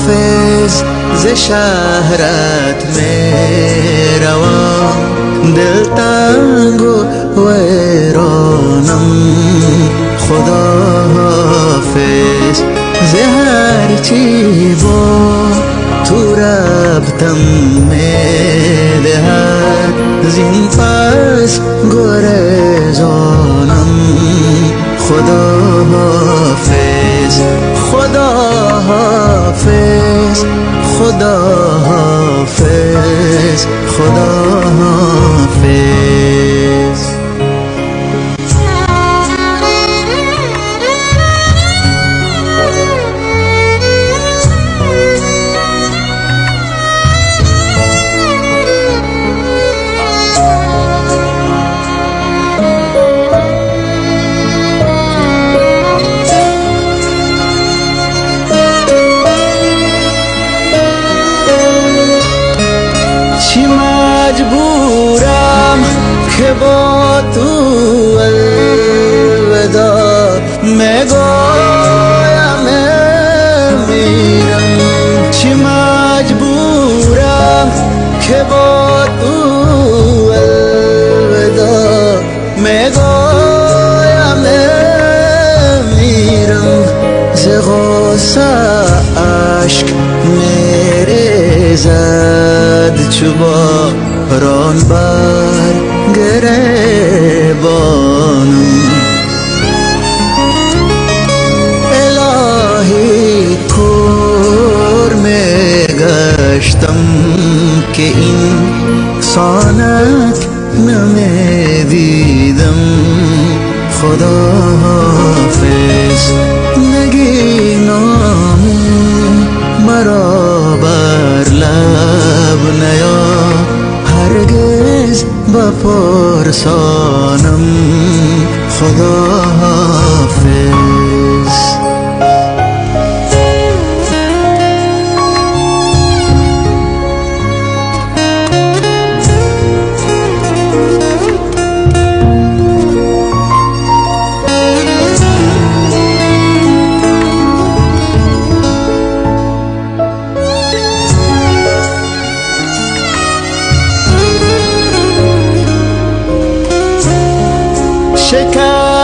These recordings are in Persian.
حافظ ز شهرت می‌روم. دل تنگ و ویرانم. خدا حافظ ز هرچی با تو ربطم می‌دهد. زین پس گرزانم خدا حافظ خدا با تو الودا مگایم میرم. چی مجبورم که با تو الودا مگایم میرم. ز غصه اشک میریزد چوبا ران بر. گریبانم الهی کور میگشتم که این سانک نمی‌دیدم. خدا حافظ نگی بپرسانم خدا حافظ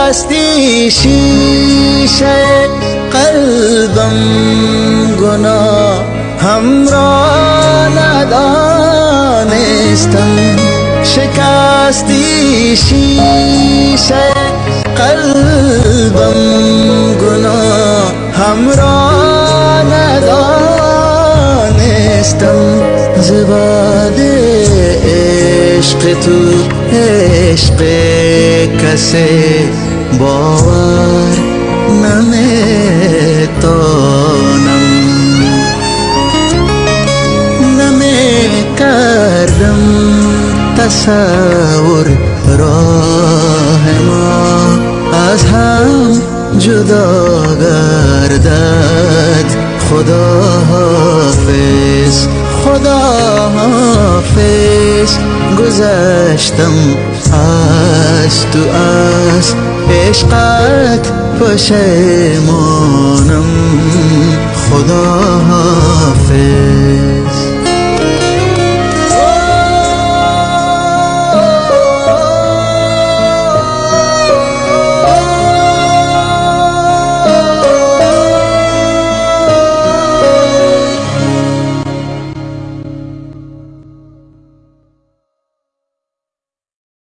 شکستی شیشه قلبم گناه همراه ندانستم شکستی شیشه قلبم گناه همراه ندانستم زباد عشق تو عشق کسی باور نمیتانم نمی‌کردم تصور راه ما از هم جدا گردد. خدا حافظ خدا حافظ گذشتم از تو از عشقت پشیمانم خدا حافظ.